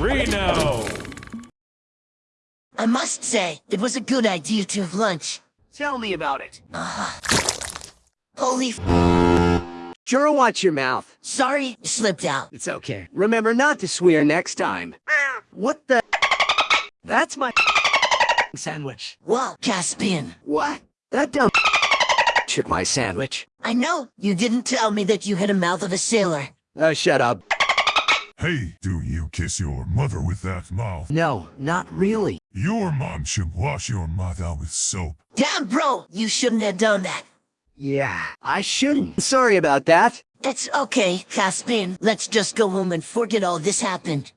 Reno! I must say, it was a good idea to have lunch. Tell me about it. Holy f- Juro, watch your mouth. Sorry, slipped out. It's okay. Remember not to swear next time. What the? That's my sandwich. Wow, Caspian. What? That dumb took my sandwich. I know, you didn't tell me that you had a mouth of a sailor. Uh, shut up. Hey, do you kiss your mother with that mouth? No, not really. Your mom should wash your mouth out with soap. Damn, bro, you shouldn't have done that. Yeah, I shouldn't. Sorry about that. It's okay, Caspian. Let's just go home and forget all this happened.